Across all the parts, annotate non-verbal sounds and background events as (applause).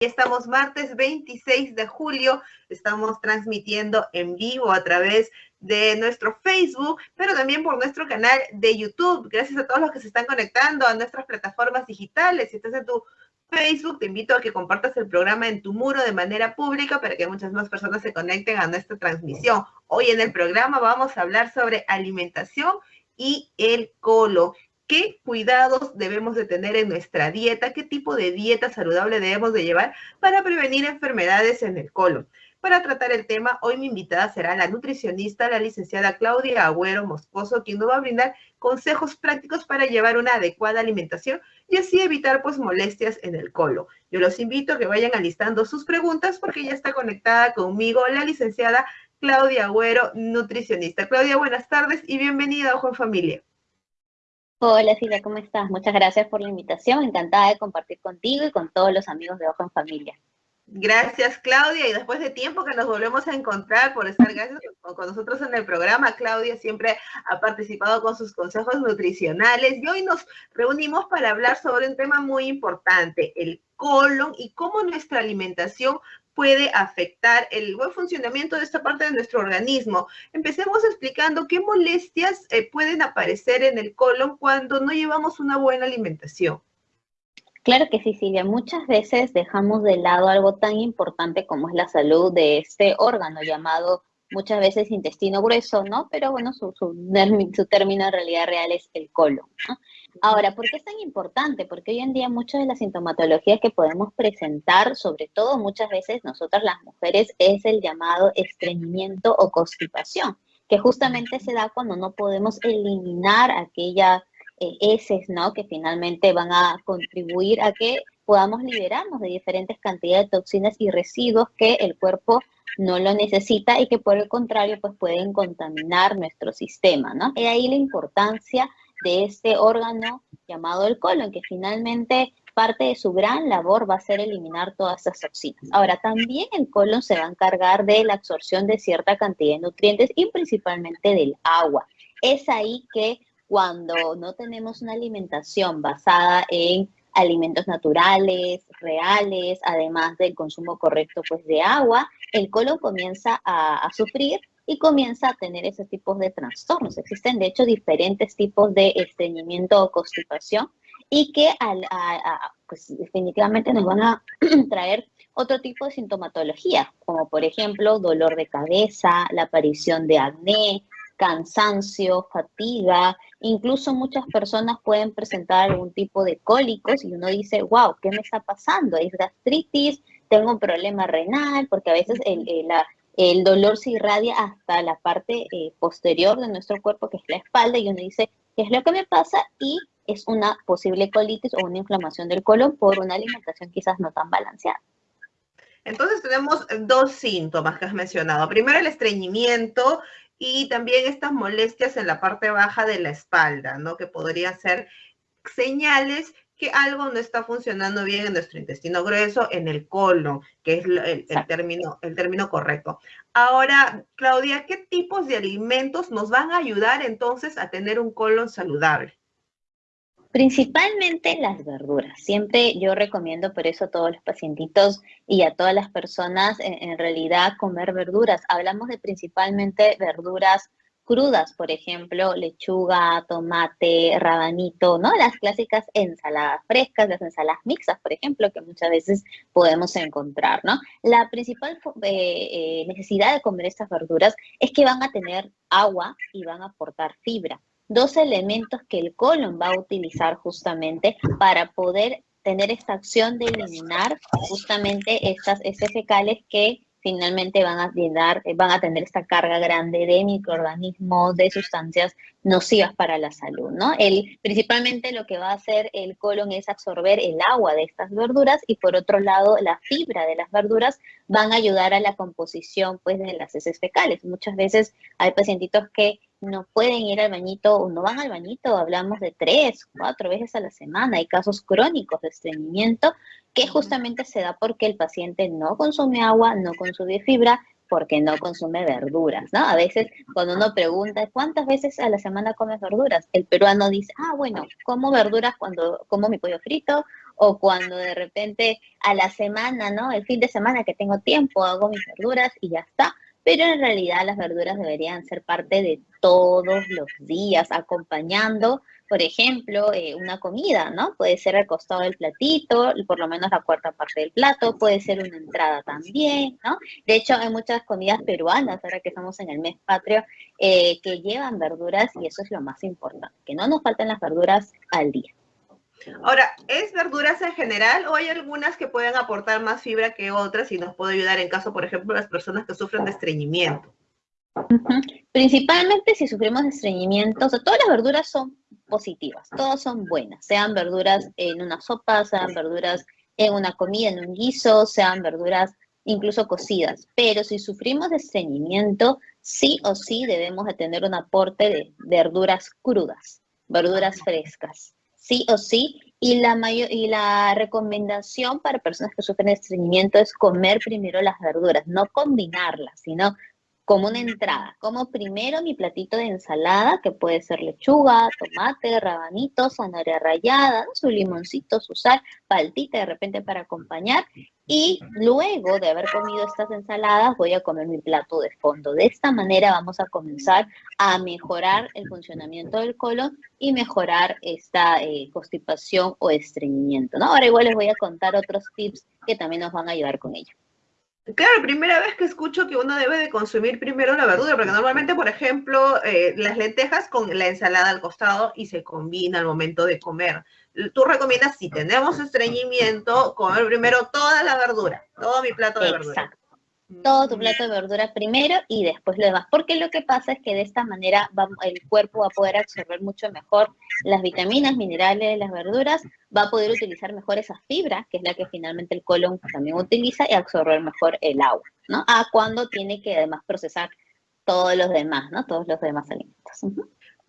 estamos martes 26 de julio, estamos transmitiendo en vivo a través de nuestro Facebook, pero también por nuestro canal de YouTube. Gracias a todos los que se están conectando a nuestras plataformas digitales. Si estás en tu Facebook, te invito a que compartas el programa en tu muro de manera pública para que muchas más personas se conecten a nuestra transmisión. Hoy en el programa vamos a hablar sobre alimentación y el colon qué cuidados debemos de tener en nuestra dieta, qué tipo de dieta saludable debemos de llevar para prevenir enfermedades en el colon. Para tratar el tema, hoy mi invitada será la nutricionista, la licenciada Claudia Agüero Moscoso, quien nos va a brindar consejos prácticos para llevar una adecuada alimentación y así evitar pues molestias en el colon. Yo los invito a que vayan alistando sus preguntas porque ya está conectada conmigo la licenciada Claudia Agüero, nutricionista. Claudia, buenas tardes y bienvenida a Ojo en Familia. Hola Silvia, ¿cómo estás? Muchas gracias por la invitación. Encantada de compartir contigo y con todos los amigos de Ojo en Familia. Gracias, Claudia. Y después de tiempo que nos volvemos a encontrar por estar con nosotros en el programa, Claudia siempre ha participado con sus consejos nutricionales y hoy nos reunimos para hablar sobre un tema muy importante, el colon y cómo nuestra alimentación puede afectar el buen funcionamiento de esta parte de nuestro organismo. Empecemos explicando qué molestias eh, pueden aparecer en el colon cuando no llevamos una buena alimentación. Claro que sí, Silvia. Muchas veces dejamos de lado algo tan importante como es la salud de este órgano llamado muchas veces intestino grueso, ¿no? Pero bueno, su, su, su término en realidad real es el colon, ¿no? Ahora, ¿por qué es tan importante? Porque hoy en día muchas de las sintomatologías que podemos presentar, sobre todo muchas veces nosotras las mujeres, es el llamado estreñimiento o constipación, que justamente se da cuando no podemos eliminar aquellas eh, heces, ¿no? Que finalmente van a contribuir a que podamos liberarnos de diferentes cantidades de toxinas y residuos que el cuerpo no lo necesita y que por el contrario pues pueden contaminar nuestro sistema, ¿no? Y ahí la importancia de este órgano llamado el colon, que finalmente parte de su gran labor va a ser eliminar todas esas toxinas. Ahora, también el colon se va a encargar de la absorción de cierta cantidad de nutrientes y principalmente del agua. Es ahí que cuando no tenemos una alimentación basada en alimentos naturales, reales, además del consumo correcto pues, de agua, el colon comienza a, a sufrir y comienza a tener ese tipo de trastornos. Existen, de hecho, diferentes tipos de estreñimiento o constipación y que al, pues, definitivamente nos van a (clears throat) traer otro tipo de sintomatología, como por ejemplo dolor de cabeza, la aparición de acné, cansancio, fatiga, incluso muchas personas pueden presentar algún tipo de cólicos y uno dice, wow, ¿qué me está pasando? ¿Es gastritis? ¿Tengo un problema renal? Porque a veces el, la, el dolor se irradia hasta la parte eh, posterior de nuestro cuerpo, que es la espalda, y uno dice, ¿qué es lo que me pasa? Y es una posible colitis o una inflamación del colon por una alimentación quizás no tan balanceada. Entonces tenemos dos síntomas que has mencionado. Primero el estreñimiento y también estas molestias en la parte baja de la espalda, ¿no? Que podrían ser señales que algo no está funcionando bien en nuestro intestino grueso, en el colon, que es el, término, el término correcto. Ahora, Claudia, ¿qué tipos de alimentos nos van a ayudar entonces a tener un colon saludable? Principalmente las verduras. Siempre yo recomiendo por eso a todos los pacientitos y a todas las personas en realidad comer verduras. Hablamos de principalmente verduras crudas, por ejemplo, lechuga, tomate, rabanito, ¿no? Las clásicas ensaladas frescas, las ensaladas mixtas, por ejemplo, que muchas veces podemos encontrar, ¿no? La principal eh, eh, necesidad de comer estas verduras es que van a tener agua y van a aportar fibra. Dos elementos que el colon va a utilizar justamente para poder tener esta acción de eliminar justamente estas heces fecales que finalmente van a, llenar, eh, van a tener esta carga grande de microorganismos, de sustancias nocivas para la salud, ¿no? El, principalmente lo que va a hacer el colon es absorber el agua de estas verduras y por otro lado la fibra de las verduras van a ayudar a la composición pues de las heces fecales. Muchas veces hay pacientitos que no pueden ir al bañito o no van al bañito, hablamos de tres, cuatro veces a la semana, hay casos crónicos de estreñimiento que justamente se da porque el paciente no consume agua, no consume fibra, porque no consume verduras, ¿no? A veces cuando uno pregunta, ¿cuántas veces a la semana comes verduras? El peruano dice, ah, bueno, como verduras cuando como mi pollo frito O cuando de repente a la semana, ¿no? El fin de semana que tengo tiempo, hago mis verduras y ya está. Pero en realidad las verduras deberían ser parte de todos los días, acompañando por ejemplo, eh, una comida, ¿no? Puede ser al costado del platito, por lo menos la cuarta parte del plato, puede ser una entrada también, ¿no? De hecho, hay muchas comidas peruanas, ahora que estamos en el mes patrio, eh, que llevan verduras y eso es lo más importante, que no nos falten las verduras al día. Ahora, ¿es verduras en general o hay algunas que pueden aportar más fibra que otras y nos puede ayudar en caso, por ejemplo, las personas que sufren de estreñimiento? Principalmente si sufrimos de estreñimiento, o sea, todas las verduras son positivas, todas son buenas, sean verduras en una sopa, sean verduras en una comida, en un guiso, sean verduras incluso cocidas, pero si sufrimos de estreñimiento, sí o sí debemos de tener un aporte de verduras crudas, verduras frescas, sí o sí, y la, mayor, y la recomendación para personas que sufren estreñimiento es comer primero las verduras, no combinarlas, sino como una entrada. Como primero mi platito de ensalada, que puede ser lechuga, tomate, rabanito, zanahoria rallada, su limoncito, su sal, paltita de repente para acompañar. Y luego de haber comido estas ensaladas, voy a comer mi plato de fondo. De esta manera vamos a comenzar a mejorar el funcionamiento del colon y mejorar esta eh, constipación o estreñimiento. Ahora igual les voy a contar otros tips que también nos van a ayudar con ello. Claro, primera vez que escucho que uno debe de consumir primero la verdura, porque normalmente, por ejemplo, eh, las lentejas con la ensalada al costado y se combina al momento de comer. Tú recomiendas, si tenemos estreñimiento, comer primero toda la verdura, todo mi plato de verdura todo tu plato de verdura primero y después lo demás. Porque lo que pasa es que de esta manera el cuerpo va a poder absorber mucho mejor las vitaminas, minerales de las verduras, va a poder utilizar mejor esa fibra, que es la que finalmente el colon también utiliza, y absorber mejor el agua, ¿no? A cuando tiene que además procesar todos los demás, ¿no? Todos los demás alimentos.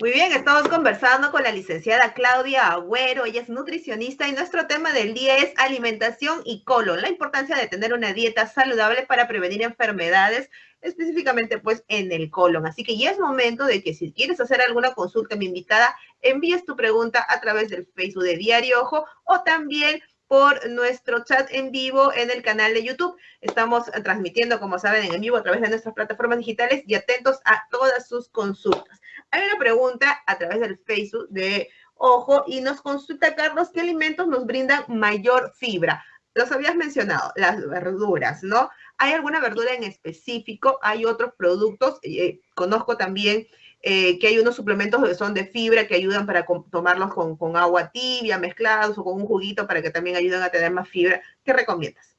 Muy bien, estamos conversando con la licenciada Claudia Agüero, ella es nutricionista y nuestro tema del día es alimentación y colon, la importancia de tener una dieta saludable para prevenir enfermedades, específicamente pues en el colon. Así que ya es momento de que si quieres hacer alguna consulta, mi invitada, envíes tu pregunta a través del Facebook de Diario Ojo o también por nuestro chat en vivo en el canal de YouTube. Estamos transmitiendo, como saben, en vivo a través de nuestras plataformas digitales y atentos a todas sus consultas. Hay una pregunta a través del Facebook de Ojo y nos consulta Carlos qué alimentos nos brindan mayor fibra. Los habías mencionado, las verduras, ¿no? ¿Hay alguna verdura en específico? ¿Hay otros productos? Eh, conozco también eh, que hay unos suplementos que son de fibra que ayudan para tomarlos con, agua tibia, mezclados o con un juguito para que también ayuden a tener más fibra. ¿Qué recomiendas?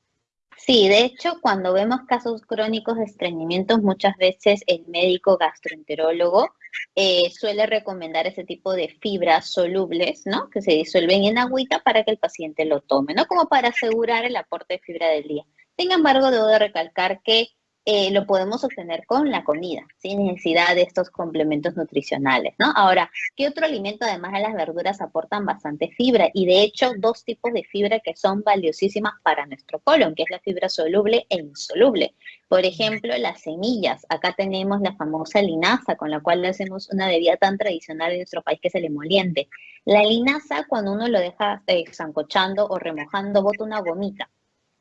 Sí, de hecho, cuando vemos casos crónicos de estreñimiento, muchas veces el médico gastroenterólogo eh, suele recomendar ese tipo de fibras solubles, ¿no? Que se disuelven en agüita para que el paciente lo tome, ¿no? Como para asegurar el aporte de fibra del día. Sin embargo, debo de recalcar que eh, lo podemos obtener con la comida, sin necesidad de estos complementos nutricionales, ¿no? Ahora, ¿qué otro alimento además de las verduras aportan bastante fibra? Y de hecho, dos tipos de fibra que son valiosísimas para nuestro colon, que es la fibra soluble e insoluble. Por ejemplo, las semillas. Acá tenemos la famosa linaza, con la cual hacemos una bebida tan tradicional en nuestro país que es el emoliente. La linaza, cuando uno lo deja eh, zancochando o remojando, bota una gomita.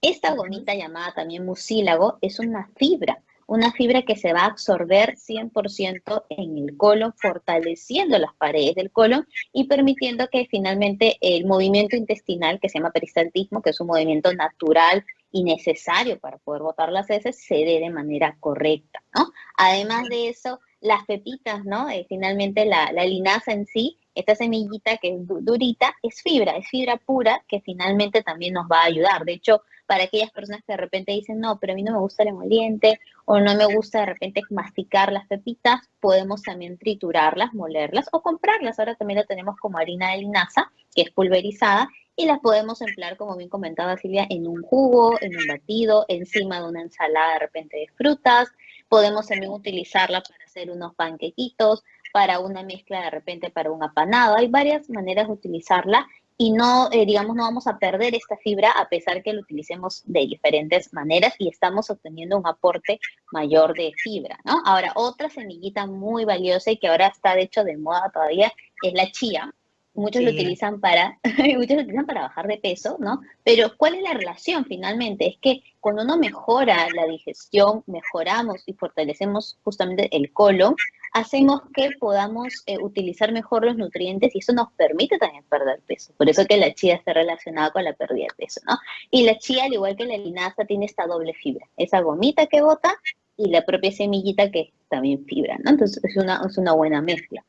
Esta gomita llamada también mucílago es una fibra, una fibra que se va a absorber 100% en el colon, fortaleciendo las paredes del colon y permitiendo que finalmente el movimiento intestinal, que se llama peristaltismo, que es un movimiento natural y necesario para poder botar las heces, se dé de manera correcta, ¿no? Además de eso, las pepitas, ¿no? Eh, finalmente la, la linaza en sí esta semillita que es durita es fibra, es fibra pura que finalmente también nos va a ayudar. De hecho, para aquellas personas que de repente dicen, no, pero a mí no me gusta el emoliente o no me gusta de repente masticar las pepitas, podemos también triturarlas, molerlas o comprarlas. Ahora también la tenemos como harina de linaza, que es pulverizada, y las podemos emplear, como bien comentaba Silvia, en un jugo, en un batido, encima de una ensalada de repente de frutas. Podemos también utilizarla para hacer unos panquequitos, para una mezcla de repente para un apanado. Hay varias maneras de utilizarla y no, eh, digamos, no vamos a perder esta fibra a pesar que lo utilicemos de diferentes maneras y estamos obteniendo un aporte mayor de fibra, ¿no? Ahora, otra semillita muy valiosa y que ahora está de hecho de moda todavía es la chía. Muchos lo utilizan para, (laughs) muchos lo utilizan para bajar de peso, ¿no? Pero ¿cuál es la relación finalmente? Es que cuando uno mejora la digestión, mejoramos y fortalecemos justamente el colon, hacemos que podamos eh, utilizar mejor los nutrientes y eso nos permite también perder peso. Por eso que la chía está relacionada con la pérdida de peso, ¿no? Y la chía, al igual que la linaza, tiene esta doble fibra. Esa gomita que bota y la propia semillita que también fibra, ¿no? Entonces es una, es una buena mezcla.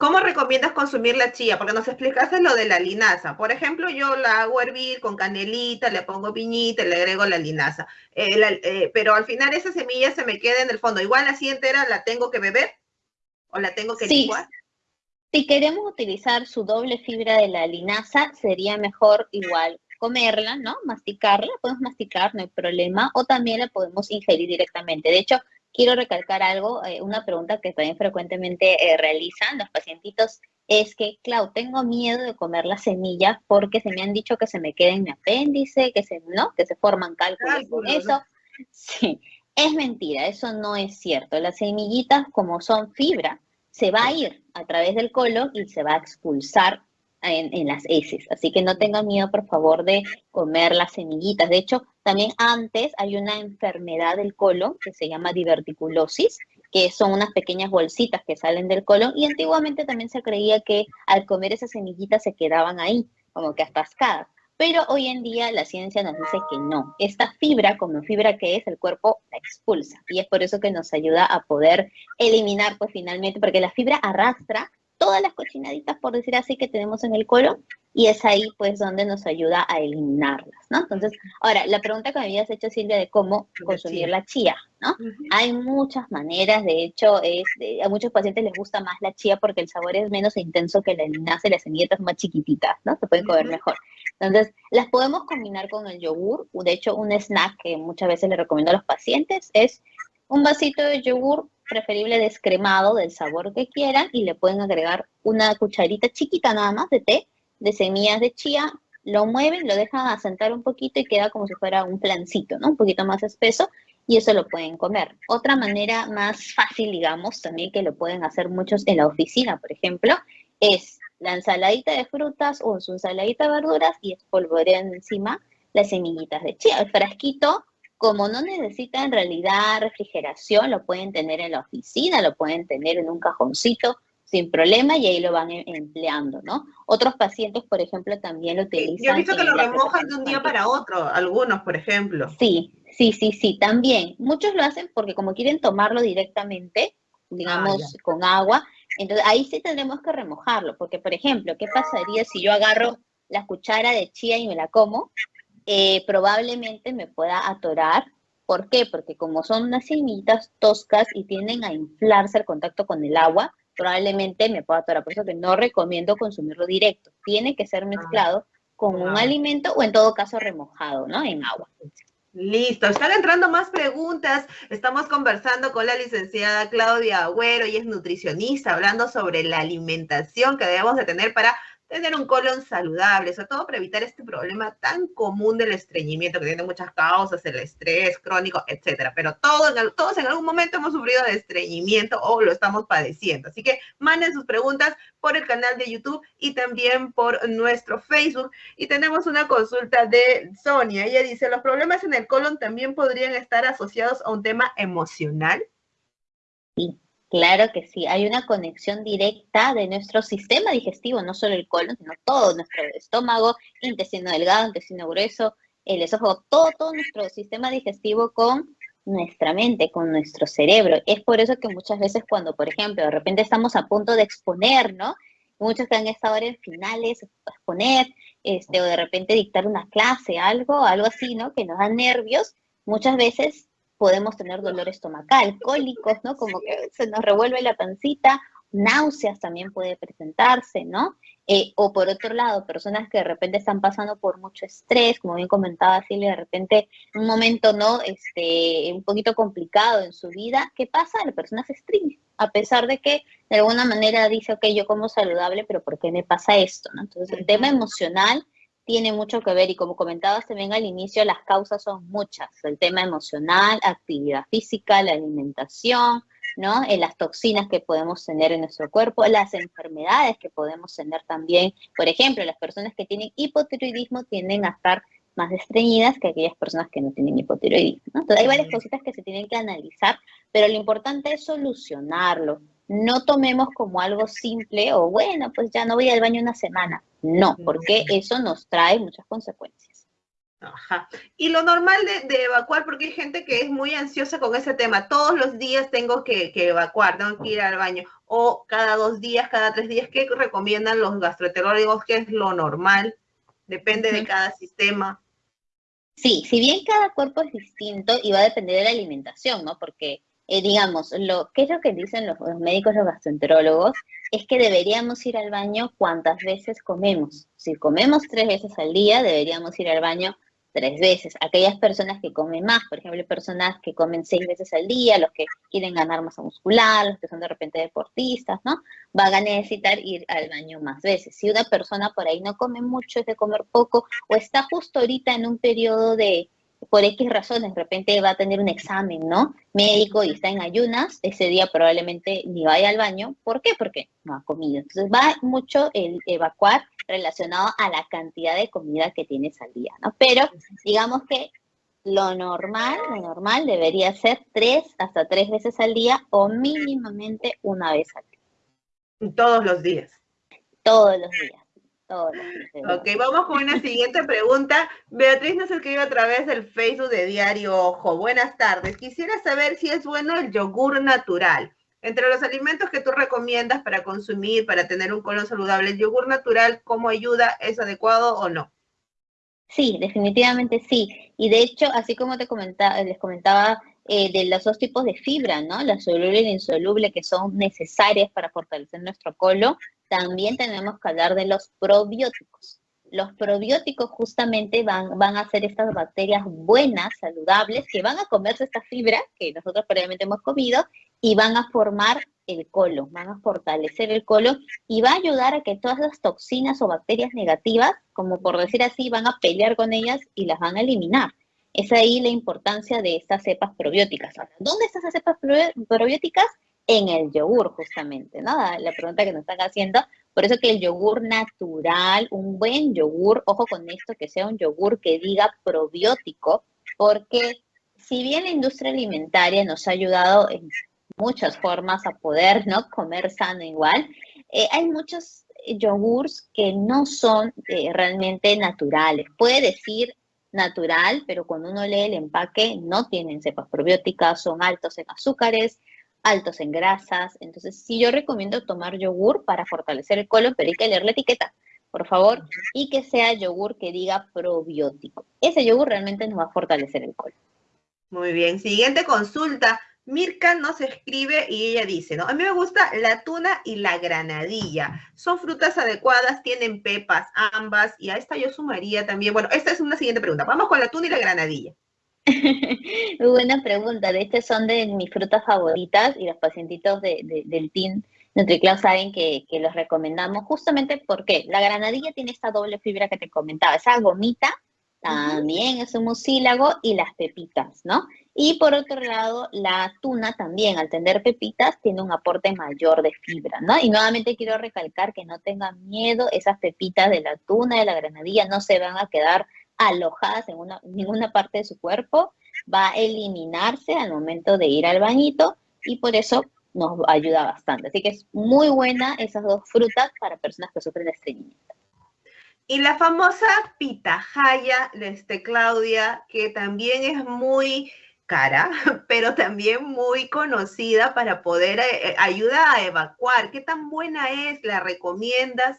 ¿Cómo recomiendas consumir la chía? Porque nos explicaste lo de la linaza. Por ejemplo, yo la hago hervir con canelita, le pongo piñita, le agrego la linaza. Eh, eh, pero al final esa semilla se me queda en el fondo. Igual así entera la tengo que beber o la tengo que sí. licuar. Si queremos utilizar su doble fibra de la linaza, sería mejor igual comerla, ¿no? Masticarla, podemos masticar, no hay problema, o también la podemos ingerir directamente. De hecho, quiero recalcar algo, eh, una pregunta que también frecuentemente eh, realizan los pacientitos es que, Clau, tengo miedo de comer las semillas porque se me han dicho que se me queda en mi apéndice, que se, ¿no? que se forman cálculos con eso. Sí, es mentira, eso no es cierto. Las semillitas, como son fibra, se va a ir a través del colon y se va a expulsar en, las heces. Así que no tengan miedo, por favor, de comer las semillitas. De hecho, también antes hay una enfermedad del colon que se llama diverticulosis, que son unas pequeñas bolsitas que salen del colon y antiguamente también se creía que al comer esas semillitas se quedaban ahí, como que atascadas. Pero hoy en día la ciencia nos dice que no. Esta fibra, como fibra que es, el cuerpo la expulsa. Y es por eso que nos ayuda a poder eliminar, pues finalmente, porque la fibra arrastra todas las cochinaditas, por decir así, que tenemos en el colon, y es ahí pues donde nos ayuda a eliminarlas, ¿no? Entonces, ahora, la pregunta que me habías hecho, Silvia, de cómo consumir la chía, ¿no? Hay muchas maneras, de hecho, es, a muchos pacientes les gusta más la chía porque el sabor es menos intenso que la linaza y las semillitas más chiquititas, ¿no? Se pueden comer mejor. Entonces, las podemos combinar con el yogur, de hecho, un snack que muchas veces le recomiendo a los pacientes es un vasito de yogur preferible descremado del sabor que quieran y le pueden agregar una cucharita chiquita nada más de té de semillas de chía, lo mueven, lo dejan asentar un poquito y queda como si fuera un plancito, ¿no? Un poquito más espeso y eso lo pueden comer. Otra manera más fácil, digamos, también que lo pueden hacer muchos en la oficina, por ejemplo, es la ensaladita de frutas o su ensaladita de verduras y espolvorean encima las semillitas de chía. El frasquito como no necesita en realidad refrigeración, lo pueden tener en la oficina, lo pueden tener en un cajoncito sin problema y ahí lo van em, empleando, ¿no? Otros pacientes, por ejemplo, también lo utilizan. Yo he visto que lo remojan de un día para otro, algunos, por ejemplo. Sí, sí, sí, sí, también. Muchos lo hacen porque como quieren tomarlo directamente, digamos, ah, con agua, entonces ahí sí tendremos que remojarlo, porque, por ejemplo, ¿qué pasaría si yo agarro la cuchara de chía y me la como? Eh, probablemente me pueda atorar. ¿Por qué? Porque como son unas semillitas toscas y tienden a inflarse al contacto con el agua, probablemente me pueda atorar. Por eso que no recomiendo consumirlo directo. Tiene que ser mezclado con un alimento o en todo caso remojado, ¿no? En agua. Listo, están entrando más preguntas. Estamos conversando con la licenciada Claudia Agüero y es nutricionista, hablando sobre la alimentación que debemos de tener para tener un colon saludable, sobre todo para evitar este problema tan común del estreñimiento que tiene muchas causas, el estrés crónico, etcétera. Pero todos, todos en algún momento hemos sufrido de estreñimiento o lo estamos padeciendo. Así que manden sus preguntas por el canal de YouTube y también por nuestro Facebook. Y tenemos una consulta de Sonia. Ella dice, ¿los problemas en el colon también podrían estar asociados a un tema emocional? Sí. Claro que sí, hay una conexión directa de nuestro sistema digestivo, no solo el colon, sino todo nuestro estómago, intestino delgado, intestino grueso, el esófago, todo, todo nuestro sistema digestivo con nuestra mente, con nuestro cerebro. Es por eso que muchas veces cuando, por ejemplo, de repente estamos a punto de exponer, ¿no? Muchos que han estado en finales, exponer, este, o de repente dictar una clase, algo, algo así, ¿no? Que nos da nervios, muchas veces podemos tener dolor estomacal, (laughs) cólicos, ¿no? Como que se nos revuelve la pancita, náuseas también puede presentarse, ¿no? Eh, o por otro lado, personas que de repente están pasando por mucho estrés, como bien comentaba Silvia, de repente un momento, ¿no? Este, un poquito complicado en su vida, ¿qué pasa? La persona se estrella, a pesar de que de alguna manera dice, ok, yo como saludable, pero ¿por qué me pasa esto? ¿no? Entonces, el tema emocional tiene mucho que ver y como comentabas también al inicio, las causas son muchas. El tema emocional, actividad física, la alimentación, ¿no? En las toxinas que podemos tener en nuestro cuerpo, las enfermedades que podemos tener también. Por ejemplo, las personas que tienen hipotiroidismo tienden a estar más estreñidas que aquellas personas que no tienen hipotiroidismo. Entonces, hay varias cositas que se tienen que analizar, pero lo importante es solucionarlo. No tomemos como algo simple o bueno, pues ya no voy al baño una semana. No, porque eso nos trae muchas consecuencias. Ajá. Y lo normal de, evacuar, porque hay gente que es muy ansiosa con ese tema. Todos los días tengo que, evacuar, tengo que ir al baño. O cada dos días, cada tres días, ¿qué recomiendan los gastroenterólogos? ¿Qué es lo normal? Depende de cada sistema. Sí, si bien cada cuerpo es distinto y va a depender de la alimentación, ¿no? Porque, eh, digamos, lo que es lo que dicen los, los, médicos, los gastroenterólogos, es que deberíamos ir al baño cuantas veces comemos. Si comemos tres veces al día, deberíamos ir al baño tres veces. Aquellas personas que comen más, por ejemplo, personas que comen seis veces al día, los que quieren ganar masa muscular, los que son de repente deportistas, ¿no? Van a necesitar ir al baño más veces. Si una persona por ahí no come mucho, es de comer poco, o está justo ahorita en un periodo de, por X razones, de repente va a tener un examen, ¿no? Médico y está en ayunas, ese día probablemente ni vaya al baño. ¿Por qué? Porque no ha comido. Entonces va mucho el evacuar relacionado a la cantidad de comida que tienes al día, ¿no? Pero digamos que lo normal, lo normal debería ser tres hasta tres veces al día o mínimamente una vez al día. Todos los días. Todos los días. Todos. Ok, vamos con una siguiente pregunta. Beatriz nos escribe a través del Facebook de Diario Ojo. Buenas tardes. Quisiera saber si es bueno el yogur natural. Entre los alimentos que tú recomiendas para consumir, para tener un colon saludable, el yogur natural, ¿cómo ayuda? ¿Es adecuado o no? Sí, definitivamente sí. Y de hecho, así como te comentaba, les comentaba eh, de los dos tipos de fibra, ¿no? La soluble y la insoluble, que son necesarias para fortalecer nuestro colon, también tenemos que hablar de los probióticos. Los probióticos justamente van, van a ser estas bacterias buenas, saludables, que van a comerse esta fibra que nosotros previamente hemos comido y van a formar el colon, van a fortalecer el colon y va a ayudar a que todas las toxinas o bacterias negativas, como por decir así, van a pelear con ellas y las van a eliminar. Es ahí la importancia de estas cepas probióticas. Ahora, ¿dónde están esas cepas probióticas? En el yogur, justamente, ¿no? La pregunta que nos están haciendo. Por eso que el yogur natural, un buen yogur, ojo con esto, que sea un yogur que diga probiótico, porque si bien la industria alimentaria nos ha ayudado en muchas formas a poder ¿no? comer sano igual. Eh, hay muchos yogurts que no son eh, realmente naturales. Puede decir natural, pero cuando uno lee el empaque no tienen cepas probióticas, son altos en azúcares, altos en grasas. Entonces, sí yo recomiendo tomar yogur para fortalecer el colon, pero hay que leer la etiqueta, por favor, y que sea yogur que diga probiótico. Ese yogur realmente nos va a fortalecer el colon. Muy bien, siguiente consulta. Mirka nos escribe y ella dice, ¿no? A mí me gusta la tuna y la granadilla. Son frutas adecuadas, tienen pepas ambas. Y a esta yo sumaría también, bueno, esta es una siguiente pregunta. Vamos con la tuna y la granadilla. Muy (laughs) buena pregunta. De hecho, son de mis frutas favoritas y los pacientitos del team NutriCloud saben que, que los recomendamos justamente porque la granadilla tiene esta doble fibra que te comentaba, esa gomita también es un mucílago y las pepitas, ¿no? Y por otro lado, la tuna también, al tener pepitas, tiene un aporte mayor de fibra, ¿no? Y nuevamente quiero recalcar que no tengan miedo, esas pepitas de la tuna, de la granadilla, no se van a quedar alojadas en, una, ninguna parte de su cuerpo, va a eliminarse al momento de ir al bañito y por eso nos ayuda bastante. Así que es muy buena esas dos frutas para personas que sufren de estreñimiento. Y la famosa pitahaya, este, Claudia, que también es muy cara, (laughs) pero también muy conocida para poder eh, eh, ayudar a evacuar. ¿Qué tan buena es? ¿La recomiendas?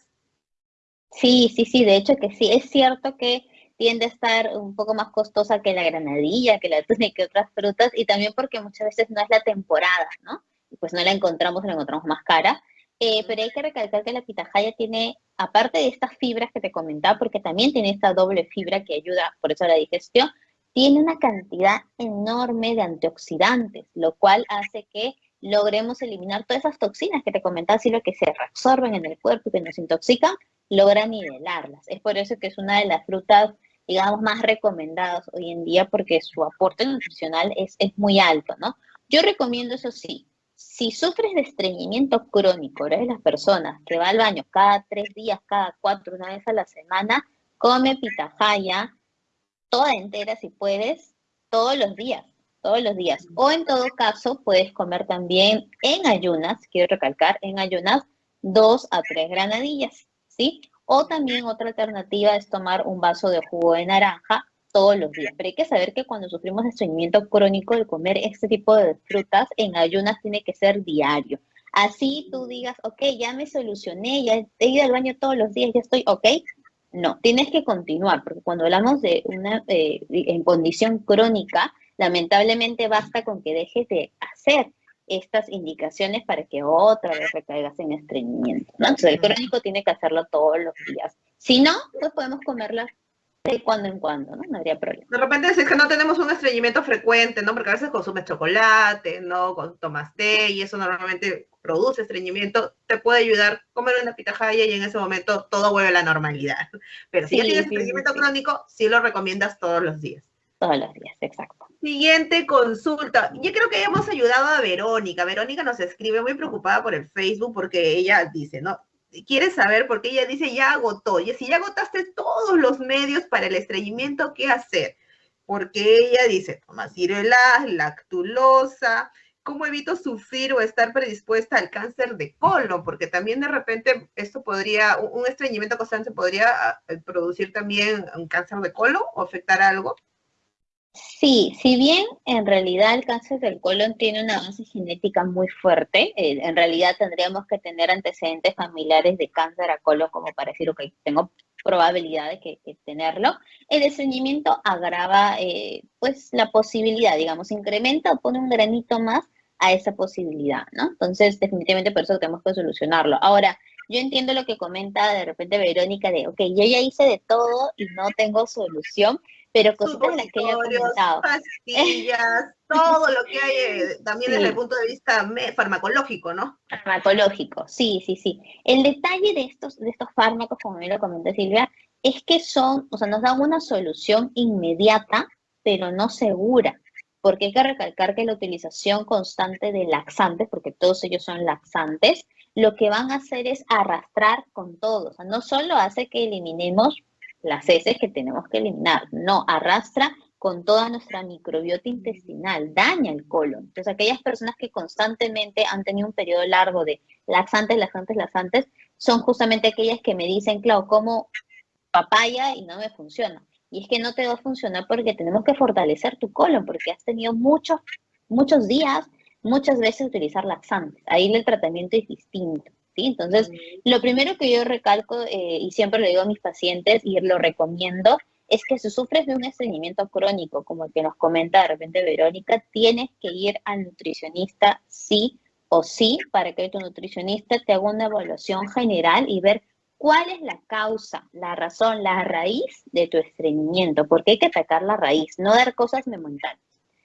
Sí, sí, sí, de hecho que sí. Es cierto que tiende a estar un poco más costosa que la granadilla, que la tuna y que otras frutas, y también porque muchas veces no es la temporada, ¿no? Pues no la encontramos, la encontramos más cara. Eh, pero hay que recalcar que la pitahaya tiene, aparte de estas fibras que te comentaba, porque también tiene esta doble fibra que ayuda por eso a la digestión, tiene una cantidad enorme de antioxidantes, lo cual hace que logremos eliminar todas esas toxinas que te comentaba, si lo que se reabsorben en el cuerpo y que nos intoxican, logra nivelarlas. Es por eso que es una de las frutas, digamos, más recomendadas hoy en día porque su aporte nutricional es, es muy alto, ¿no? Yo recomiendo eso sí, si sufres de estreñimiento crónico, eres las personas que va al baño cada tres días, cada cuatro, una vez a la semana, come pitahaya, toda entera si puedes, todos los días, todos los días. O en todo caso, puedes comer también en ayunas, quiero recalcar, en ayunas, dos a tres granadillas, ¿sí? O también otra alternativa es tomar un vaso de jugo de naranja todos los días. Pero hay que saber que cuando sufrimos de estreñimiento crónico, de comer este tipo de frutas en ayunas tiene que ser diario. Así tú digas, ok, ya me solucioné, ya he ido al baño todos los días, ya estoy ok. No, tienes que continuar, porque cuando hablamos de una eh, en condición crónica, lamentablemente basta con que dejes de hacer estas indicaciones para que otra vez recaigas en estreñimiento. Entonces, el crónico tiene que hacerlo todos los días. Si no, pues podemos comerla de cuando en cuando, ¿no? No habría problema. De repente es que no tenemos un estreñimiento frecuente, ¿no? Porque a veces consumes chocolate, ¿no? Tomas té y eso normalmente produce estreñimiento, te puede ayudar comer una pitahaya y en ese momento todo vuelve a la normalidad. Pero si tienes estreñimiento crónico, sí lo recomiendas todos los días. Todos los días, exacto. Siguiente consulta. Yo creo que hemos ayudado a Verónica. Verónica nos escribe muy preocupada por el Facebook porque ella dice, ¿no? quiere saber porque ella dice ya agotó. Y si ya agotaste todos los medios para el estreñimiento, ¿qué hacer? Porque ella dice, toma ciruelas, lactulosa, ¿cómo evito sufrir o estar predispuesta al cáncer de colon? Porque también de repente esto podría, un estreñimiento constante podría ah, producir también un cáncer de colon o afectar algo. Sí, si bien en realidad el cáncer del colon tiene una base genética muy fuerte, eh, en realidad tendríamos que tener antecedentes familiares de cáncer a colon como para decir, ok, tengo probabilidad de que, tenerlo. El estreñimiento agrava eh, pues la posibilidad, digamos, incrementa o pone un granito más a esa posibilidad, ¿no? Entonces, definitivamente por eso tenemos que solucionarlo. Ahora, yo entiendo lo que comenta de repente Verónica de, ok, yo ya hice de todo y no tengo solución, pero cositas las que ella ha comentado. Pastillas, todo lo que hay (laughs) eh, también desde el punto de vista farmacológico, ¿no? Farmacológico, sí, sí, sí. El detalle de estos, de estos fármacos, como me lo comentó Silvia, es que son, o sea, nos dan una solución inmediata, pero no segura. Porque hay que recalcar que la utilización constante de laxantes, porque todos ellos son laxantes, lo que van a hacer es arrastrar con todo. O sea, no solo hace que eliminemos las heces que tenemos que eliminar. No, arrastra con toda nuestra microbiota intestinal, daña el colon. Entonces, aquellas personas que constantemente han tenido un periodo largo de laxantes, laxantes, laxantes, son justamente aquellas que me dicen, claro, como papaya y no me funciona. Y es que no te va a funcionar porque tenemos que fortalecer tu colon, porque has tenido muchos, muchos días, muchas veces utilizar laxantes. Ahí el tratamiento es distinto. Entonces, lo primero que yo recalco eh, y siempre le digo a mis pacientes y lo recomiendo es que si sufres de un estreñimiento crónico, como el que nos comenta de repente Verónica, tienes que ir al nutricionista sí o sí para que tu nutricionista te haga una evaluación general y ver cuál es la causa, la razón, la raíz de tu estreñimiento, porque hay que atacar la raíz, no dar cosas momentáneas.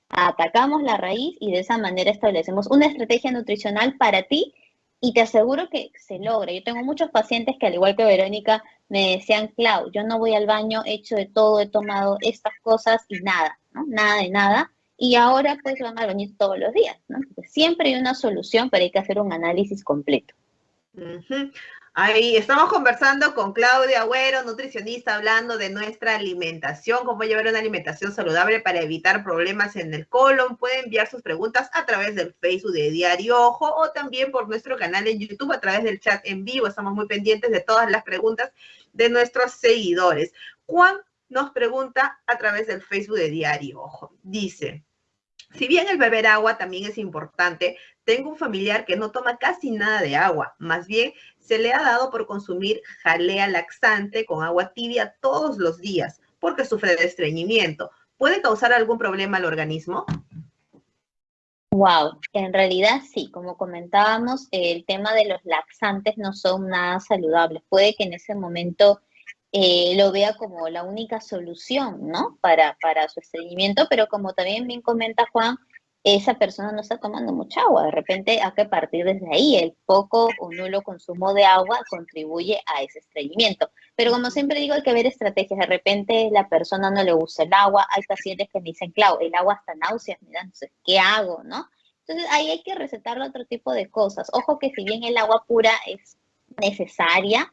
Atacamos la raíz y de esa manera establecemos una estrategia nutricional para ti y te aseguro que se logra. Yo tengo muchos pacientes que, al igual que Verónica, me decían, Clau, yo no voy al baño, he hecho de todo, he tomado estas cosas y nada, ¿no? Nada de nada. Y ahora pues van al baño todos los días, ¿no? siempre hay una solución, pero hay que hacer un análisis completo. Ahí estamos conversando con Claudia Agüero, nutricionista, hablando de nuestra alimentación, cómo llevar una alimentación saludable para evitar problemas en el colon. Puede enviar sus preguntas a través del Facebook de Diario Ojo o también por nuestro canal en YouTube a través del chat en vivo. Estamos muy pendientes de todas las preguntas de nuestros seguidores. Juan nos pregunta a través del Facebook de Diario Ojo. Dice, si bien el beber agua también es importante, tengo un familiar que no toma casi nada de agua, más bien se le ha dado por consumir jalea laxante con agua tibia todos los días porque sufre de estreñimiento. ¿Puede causar algún problema al organismo? Wow, en realidad sí, como comentábamos, el tema de los laxantes no son nada saludables. Puede que en ese momento eh, lo vea como la única solución, ¿no? Para, para su estreñimiento, pero como también bien comenta Juan, esa persona no está tomando mucha agua. De repente hay que partir desde ahí. El poco o nulo consumo de agua contribuye a ese estreñimiento. Pero como siempre digo, hay que ver estrategias. De repente la persona no le gusta el agua. Hay pacientes que me dicen, claro, el agua está náuseas, no sé, ¿qué hago? ¿no? Entonces ahí hay que recetarle otro tipo de cosas. Ojo que si bien el agua pura es necesaria,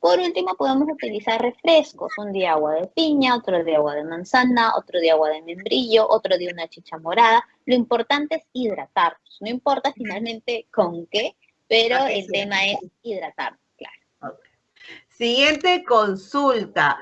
por último podemos utilizar refrescos, un día agua de piña, otro día agua de manzana, otro día agua de membrillo, otro día una chicha morada. Lo importante es hidratarnos, no importa finalmente con qué, pero el tema es hidratarnos, claro. Siguiente consulta.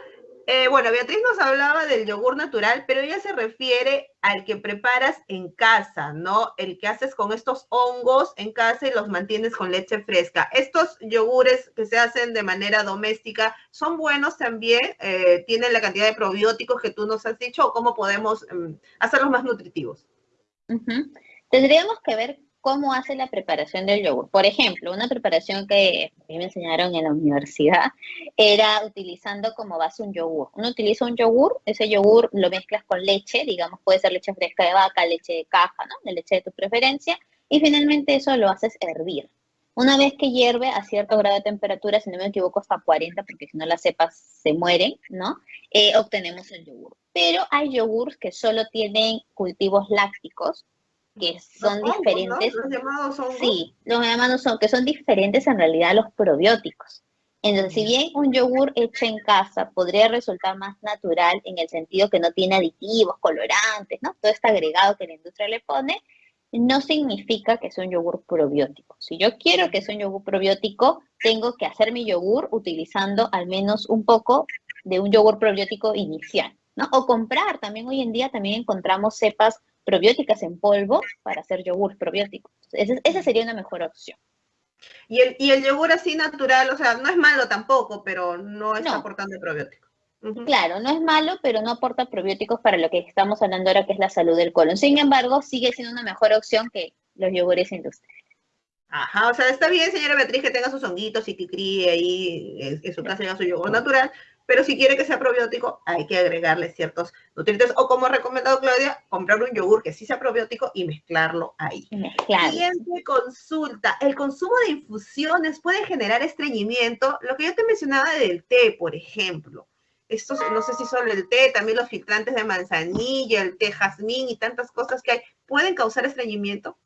Eh, bueno, Beatriz nos hablaba del yogur natural, pero ella se refiere al que preparas en casa, ¿no? El que haces con estos hongos en casa y los mantienes con leche fresca. Estos yogures que se hacen de manera doméstica, ¿son buenos también? Eh, ¿Tienen la cantidad de probióticos que tú nos has dicho o cómo podemos em, hacerlos más nutritivos? Tendríamos que ver cómo hace la preparación del yogur. Por ejemplo, una preparación que me enseñaron en la universidad era utilizando como base un yogur. Uno utiliza un yogur, ese yogur lo mezclas con leche, digamos, puede ser leche fresca de vaca, leche de caja, ¿no? De leche de tu preferencia, y finalmente eso lo haces hervir. Una vez que hierve a cierto grado de temperatura, si no me equivoco hasta 40, porque si no las cepas se mueren, ¿no? Eh, obtenemos el yogur. Pero hay yogures que solo tienen cultivos lácticos, que son diferentes. Los llamados Sí, los llamados son, que son diferentes en realidad a los probióticos. Entonces, si bien un yogur hecho en casa podría resultar más natural en el sentido que no tiene aditivos, colorantes, ¿no? Todo este agregado que la industria le pone, no significa que sea un yogur probiótico. Si yo quiero que sea un yogur probiótico, tengo que hacer mi yogur utilizando al menos un poco de un yogur probiótico inicial, ¿no? O comprar, también hoy en día también encontramos cepas probióticas en polvo para hacer yogur probiótico. esa sería una mejor opción. Y el, y el yogur así natural, o sea, no es malo tampoco, pero no está aportando probióticos. Claro, no es malo, pero no aporta probióticos para lo que estamos hablando ahora, que es la salud del colon. Sin embargo, sigue siendo una mejor opción que los yogures industriales. Ajá, o sea, está bien, señora Beatriz, que tenga sus honguitos y que críe ahí en, su casa y su yogur natural, pero si quiere que sea probiótico, hay que agregarle ciertos nutrientes. O como ha recomendado Claudia, comprar un yogur que sí sea probiótico y mezclarlo ahí. Siguiente consulta. ¿El consumo de infusiones puede generar estreñimiento? Lo que yo te mencionaba del té, por ejemplo. Estos, no sé si solo el té, también los filtrantes de manzanilla, el té jazmín y tantas cosas que hay, ¿pueden causar estreñimiento?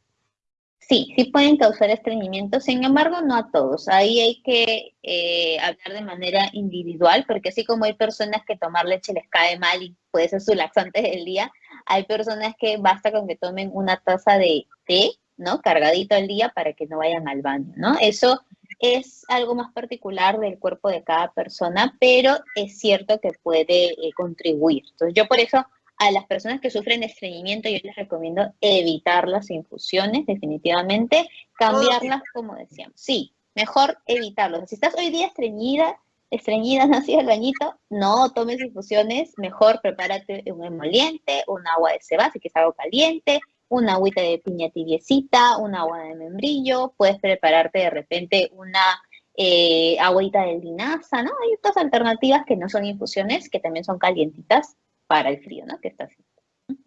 Sí, sí pueden causar estreñimiento, sin embargo, no a todos. Ahí hay que eh, hablar de manera individual, porque así como hay personas que tomar leche les cae mal y puede ser su laxante del día, hay personas que basta con que tomen una taza de té, ¿no? Cargadito al día para que no vayan al baño, ¿no? Eso es algo más particular del cuerpo de cada persona, pero es cierto que puede eh, contribuir. Entonces, yo por eso a las personas que sufren estreñimiento, yo les recomiendo evitar las infusiones, definitivamente, cambiarlas, como decíamos. Sí, mejor evitarlo. Si estás hoy día estreñida, estreñida, (laughs) no el bañito, no tomes infusiones, mejor prepárate un emoliente, un agua de cebada, si quieres algo caliente, una agüita de piña tibiecita, un agua de membrillo, puedes prepararte de repente una eh, agüita de linaza, ¿no? Hay otras alternativas que no son infusiones, que también son calientitas, para el frío, ¿no? Que está haciendo.